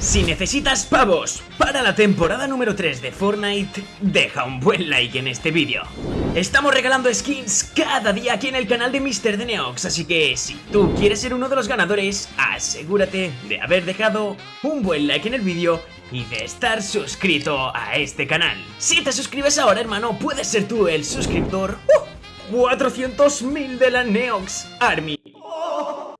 Si necesitas pavos para la temporada número 3 de Fortnite, deja un buen like en este vídeo. Estamos regalando skins cada día aquí en el canal de Mr. de Neox, así que si tú quieres ser uno de los ganadores, asegúrate de haber dejado un buen like en el vídeo y de estar suscrito a este canal. Si te suscribes ahora, hermano, puedes ser tú el suscriptor ¡uh! 400.000 de la Neox Army.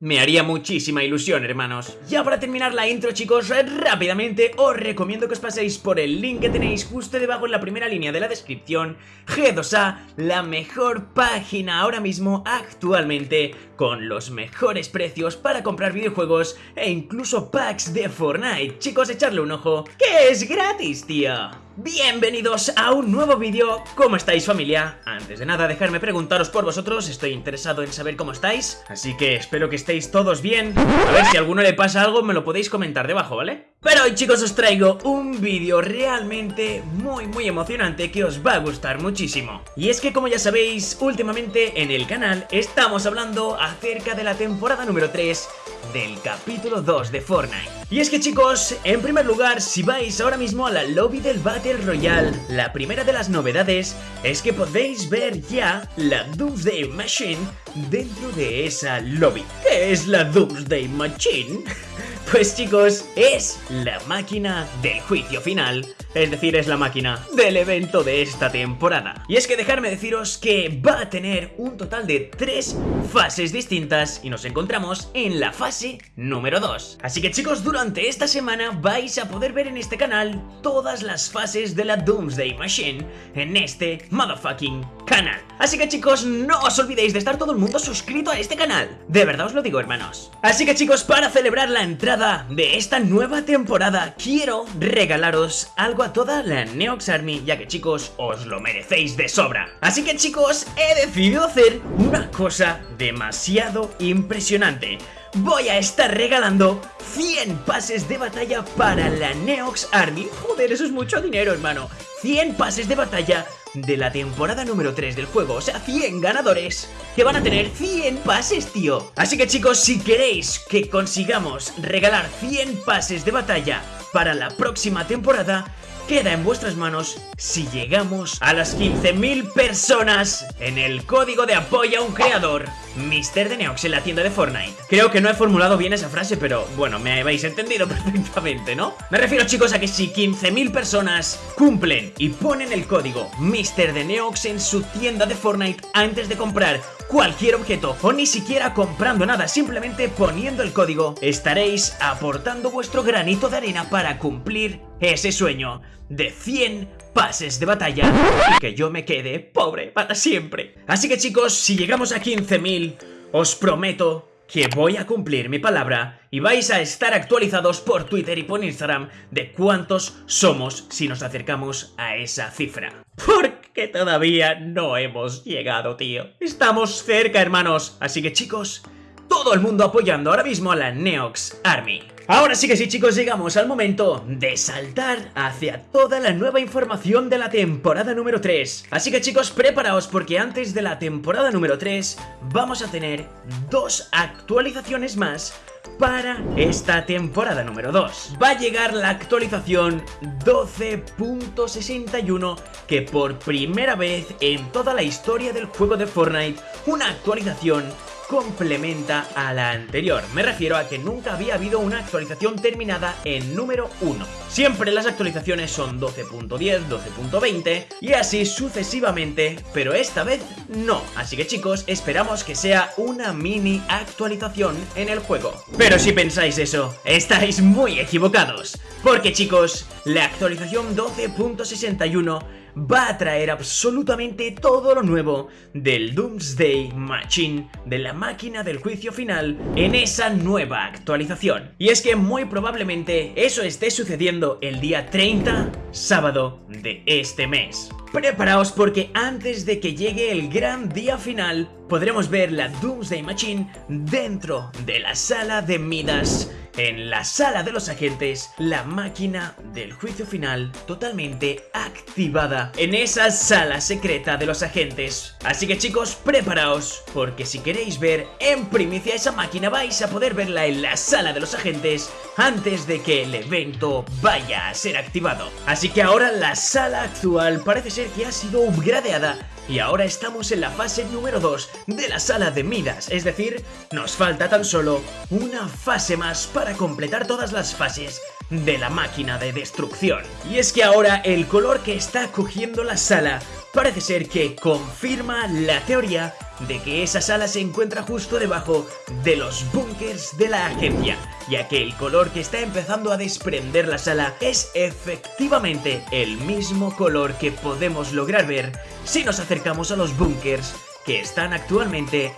Me haría muchísima ilusión, hermanos. Ya para terminar la intro, chicos, rápidamente os recomiendo que os paséis por el link que tenéis justo debajo en la primera línea de la descripción. G2A, la mejor página ahora mismo, actualmente, con los mejores precios para comprar videojuegos e incluso packs de Fortnite. Chicos, echarle un ojo, que es gratis, tío. Bienvenidos a un nuevo vídeo, ¿cómo estáis familia? Antes de nada dejarme preguntaros por vosotros, estoy interesado en saber cómo estáis Así que espero que estéis todos bien A ver si a alguno le pasa algo me lo podéis comentar debajo, ¿vale? Pero hoy chicos os traigo un vídeo realmente muy muy emocionante que os va a gustar muchísimo. Y es que como ya sabéis, últimamente en el canal estamos hablando acerca de la temporada número 3 del capítulo 2 de Fortnite. Y es que chicos, en primer lugar, si vais ahora mismo a la lobby del Battle Royale La primera de las novedades es que podéis ver ya la Doomsday Machine dentro de esa lobby. ¿Qué es la Doomsday Machine? Pues chicos, es la máquina del juicio final es decir, es la máquina del evento de esta temporada. Y es que dejarme deciros que va a tener un total de tres fases distintas y nos encontramos en la fase número 2. Así que chicos, durante esta semana vais a poder ver en este canal todas las fases de la Doomsday Machine en este motherfucking canal. Así que chicos, no os olvidéis de estar todo el mundo suscrito a este canal. De verdad os lo digo, hermanos. Así que chicos, para celebrar la entrada de esta nueva temporada, quiero regalaros algo a toda la Neox Army, ya que chicos, os lo merecéis de sobra. Así que chicos, he decidido hacer una cosa demasiado impresionante. Voy a estar regalando 100 pases de batalla para la Neox Army. Joder, eso es mucho dinero, hermano. 100 pases de batalla de la temporada número 3 del juego, o sea, 100 ganadores que van a tener 100 pases, tío. Así que chicos, si queréis que consigamos regalar 100 pases de batalla para la próxima temporada, queda en vuestras manos si llegamos a las 15.000 personas en el código de apoyo a un creador Mr. de Neox en la tienda de Fortnite Creo que no he formulado bien esa frase, pero bueno, me habéis entendido perfectamente, ¿no? Me refiero chicos a que si 15.000 personas cumplen y ponen el código Mr. de Neox en su tienda de Fortnite antes de comprar cualquier objeto o ni siquiera comprando nada, simplemente poniendo el código, estaréis aportando vuestro granito de arena para cumplir ese sueño de 100 pases de batalla y que yo me quede pobre para siempre. Así que chicos, si llegamos a 15.000, os prometo que voy a cumplir mi palabra y vais a estar actualizados por Twitter y por Instagram de cuántos somos si nos acercamos a esa cifra. Porque todavía no hemos llegado, tío. Estamos cerca, hermanos. Así que chicos, todo el mundo apoyando ahora mismo a la Neox Army. Ahora sí que sí chicos, llegamos al momento de saltar hacia toda la nueva información de la temporada número 3 Así que chicos, preparaos porque antes de la temporada número 3 vamos a tener dos actualizaciones más para esta temporada número 2 Va a llegar la actualización 12.61 que por primera vez en toda la historia del juego de Fortnite una actualización complementa a la anterior. Me refiero a que nunca había habido una actualización terminada en número 1. Siempre las actualizaciones son 12.10, 12.20 y así sucesivamente, pero esta vez no. Así que chicos, esperamos que sea una mini actualización en el juego. Pero si pensáis eso, estáis muy equivocados. Porque chicos, la actualización 12.61 va a traer absolutamente todo lo nuevo del Doomsday Machine, de la máquina del juicio final, en esa nueva actualización. Y es que muy probablemente eso esté sucediendo el día 30, sábado de este mes. Preparaos porque antes de que llegue el gran día final, podremos ver la Doomsday Machine dentro de la sala de Midas en la sala de los agentes, la máquina del juicio final totalmente activada en esa sala secreta de los agentes. Así que chicos, preparaos, porque si queréis ver en primicia esa máquina vais a poder verla en la sala de los agentes antes de que el evento vaya a ser activado. Así que ahora la sala actual parece ser que ha sido upgradeada y ahora estamos en la fase número 2 de la sala de Midas, es decir, nos falta tan solo una fase más para completar todas las fases de la máquina de destrucción. Y es que ahora el color que está cogiendo la sala parece ser que confirma la teoría de que esa sala se encuentra justo debajo de los búnkers de la agencia, ya que el color que está empezando a desprender la sala es efectivamente el mismo color que podemos lograr ver si nos acercamos a los búnkers que están actualmente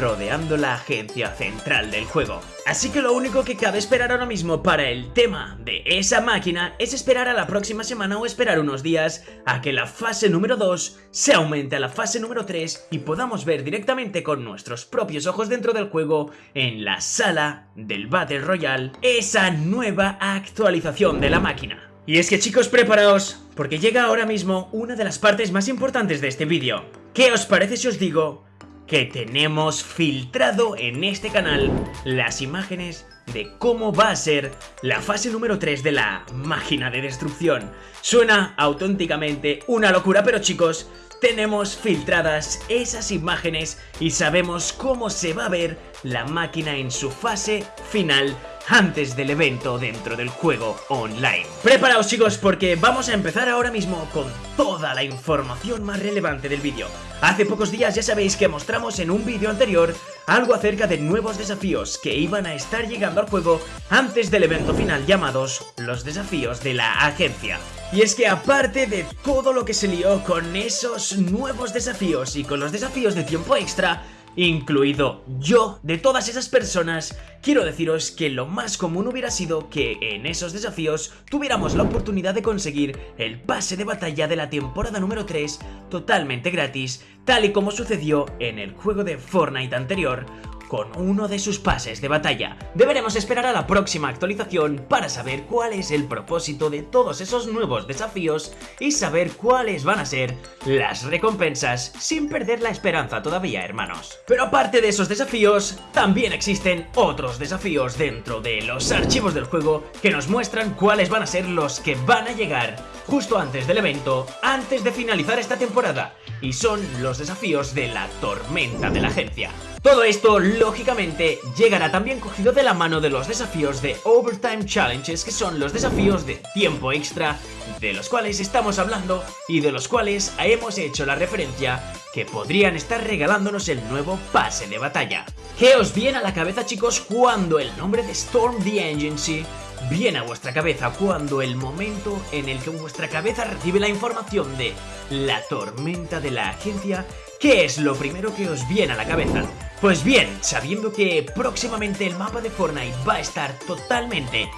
rodeando la agencia central del juego. Así que lo único que cabe esperar ahora mismo para el tema de esa máquina es esperar a la próxima semana o esperar unos días a que la fase número 2 se aumente a la fase número 3 y podamos ver directamente con nuestros propios ojos dentro del juego en la sala del Battle Royale esa nueva actualización de la máquina. Y es que chicos preparaos, porque llega ahora mismo una de las partes más importantes de este vídeo. ¿Qué os parece si os digo que tenemos filtrado en este canal las imágenes de cómo va a ser la fase número 3 de la máquina de destrucción. Suena auténticamente una locura, pero chicos, tenemos filtradas esas imágenes y sabemos cómo se va a ver la máquina en su fase final antes del evento dentro del juego online. Preparaos chicos porque vamos a empezar ahora mismo con toda la información más relevante del vídeo. Hace pocos días ya sabéis que mostramos en un vídeo anterior algo acerca de nuevos desafíos que iban a estar llegando al juego antes del evento final llamados los desafíos de la agencia. Y es que aparte de todo lo que se lió con esos nuevos desafíos y con los desafíos de tiempo extra, incluido yo, de todas esas personas, quiero deciros que lo más común hubiera sido que en esos desafíos tuviéramos la oportunidad de conseguir el pase de batalla de la temporada número 3 totalmente gratis, tal y como sucedió en el juego de Fortnite anterior, con uno de sus pases de batalla. Deberemos esperar a la próxima actualización para saber cuál es el propósito de todos esos nuevos desafíos y saber cuáles van a ser las recompensas sin perder la esperanza todavía, hermanos. Pero aparte de esos desafíos, también existen otros desafíos dentro de los archivos del juego que nos muestran cuáles van a ser los que van a llegar justo antes del evento, antes de finalizar esta temporada, y son los desafíos de la tormenta de la agencia. Todo esto, lógicamente, llegará también cogido de la mano de los desafíos de Overtime Challenges, que son los desafíos de tiempo extra, de los cuales estamos hablando y de los cuales hemos hecho la referencia que podrían estar regalándonos el nuevo pase de batalla. ¿Qué os viene a la cabeza chicos cuando el nombre de Storm the Agency viene a vuestra cabeza cuando el momento en el que vuestra cabeza recibe la información de la tormenta de la agencia, ¿qué es lo primero que os viene a la cabeza? Pues bien, sabiendo que próximamente el mapa de Fortnite va a estar totalmente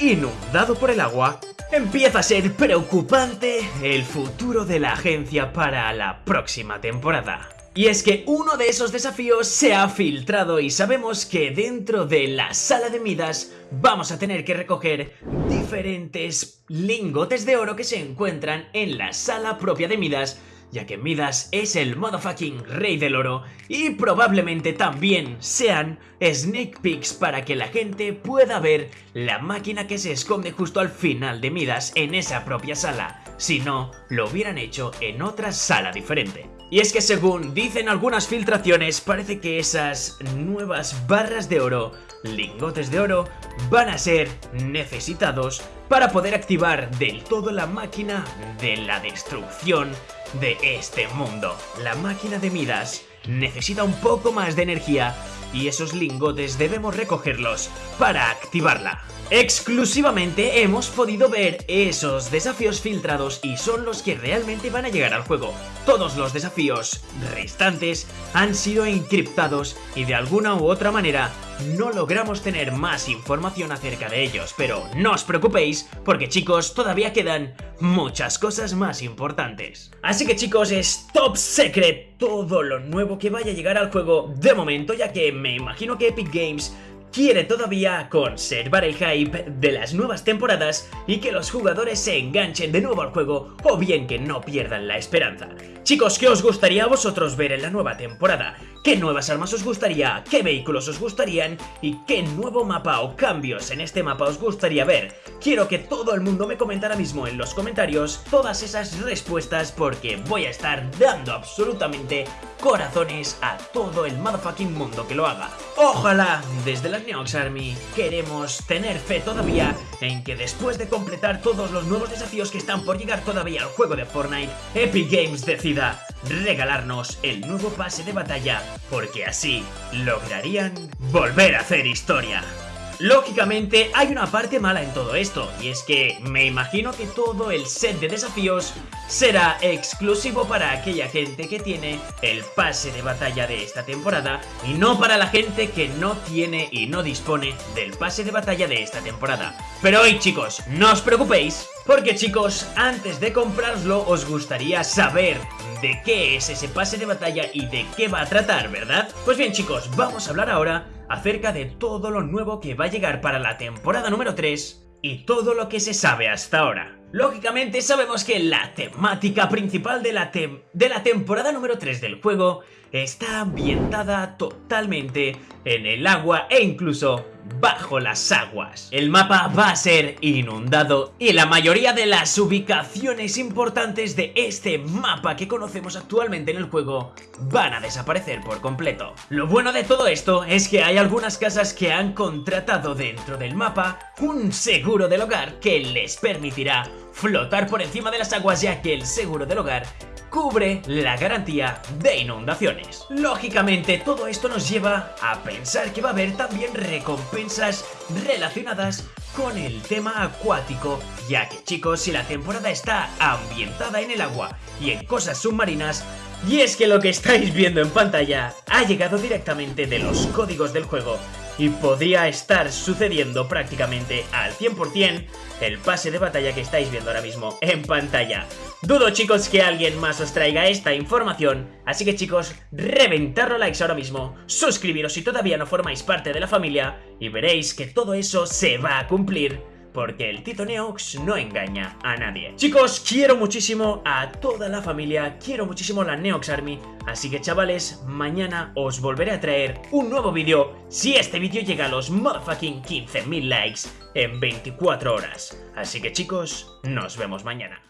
inundado por el agua, empieza a ser preocupante el futuro de la agencia para la próxima temporada. Y es que uno de esos desafíos se ha filtrado y sabemos que dentro de la sala de Midas vamos a tener que recoger diferentes lingotes de oro que se encuentran en la sala propia de Midas ya que Midas es el motherfucking rey del oro y probablemente también sean sneak peeks para que la gente pueda ver la máquina que se esconde justo al final de Midas en esa propia sala, si no, lo hubieran hecho en otra sala diferente. Y es que según dicen algunas filtraciones, parece que esas nuevas barras de oro, lingotes de oro, van a ser necesitados para poder activar del todo la máquina de la destrucción de este mundo. La máquina de Midas necesita un poco más de energía y esos lingotes debemos recogerlos para activarla. Exclusivamente hemos podido ver esos desafíos filtrados y son los que realmente van a llegar al juego. Todos los desafíos restantes han sido encriptados y de alguna u otra manera no logramos tener más información acerca de ellos, pero no os preocupéis porque chicos todavía quedan muchas cosas más importantes. Así que chicos es top secret todo lo nuevo que vaya a llegar al juego de momento ya que me imagino que Epic Games quiere todavía conservar el hype de las nuevas temporadas y que los jugadores se enganchen de nuevo al juego o bien que no pierdan la esperanza. Chicos, ¿qué os gustaría a vosotros ver en la nueva temporada? ¿Qué nuevas armas os gustaría? ¿Qué vehículos os gustarían? ¿Y qué nuevo mapa o cambios en este mapa os gustaría ver? Quiero que todo el mundo me comente ahora mismo en los comentarios todas esas respuestas porque voy a estar dando absolutamente corazones a todo el motherfucking mundo que lo haga. Ojalá, desde la Neox Army, queremos tener fe todavía en que después de completar todos los nuevos desafíos que están por llegar todavía al juego de Fortnite, Epic Games decida regalarnos el nuevo pase de batalla, porque así lograrían volver a hacer historia. Lógicamente hay una parte mala en todo esto, y es que me imagino que todo el set de desafíos será exclusivo para aquella gente que tiene el pase de batalla de esta temporada y no para la gente que no tiene y no dispone del pase de batalla de esta temporada. Pero hoy chicos, no os preocupéis, porque chicos, antes de comprarlo os gustaría saber de qué es ese pase de batalla y de qué va a tratar, ¿verdad? Pues bien chicos, vamos a hablar ahora acerca de todo lo nuevo que va a llegar para la temporada número 3 y todo lo que se sabe hasta ahora. Lógicamente sabemos que la temática principal de la, de la temporada número 3 del juego está ambientada totalmente en el agua e incluso bajo las aguas. El mapa va a ser inundado y la mayoría de las ubicaciones importantes de este mapa que conocemos actualmente en el juego van a desaparecer por completo. Lo bueno de todo esto es que hay algunas casas que han contratado dentro del mapa un seguro del hogar que les permitirá flotar por encima de las aguas ya que el seguro del hogar cubre la garantía de inundaciones. Lógicamente todo esto nos lleva a pensar que va a haber también recompensas relacionadas con el tema acuático, ya que chicos si la temporada está ambientada en el agua y en cosas submarinas, y es que lo que estáis viendo en pantalla ha llegado directamente de los códigos del juego y podría estar sucediendo prácticamente al 100% el pase de batalla que estáis viendo ahora mismo en pantalla. Dudo chicos que alguien más os traiga esta información, así que chicos, reventarlo likes ahora mismo, suscribiros si todavía no formáis parte de la familia y veréis que todo eso se va a cumplir porque el Tito Neox no engaña a nadie. Chicos, quiero muchísimo a toda la familia, quiero muchísimo la Neox Army, así que chavales, mañana os volveré a traer un nuevo vídeo si este vídeo llega a los motherfucking 15.000 likes en 24 horas. Así que chicos, nos vemos mañana.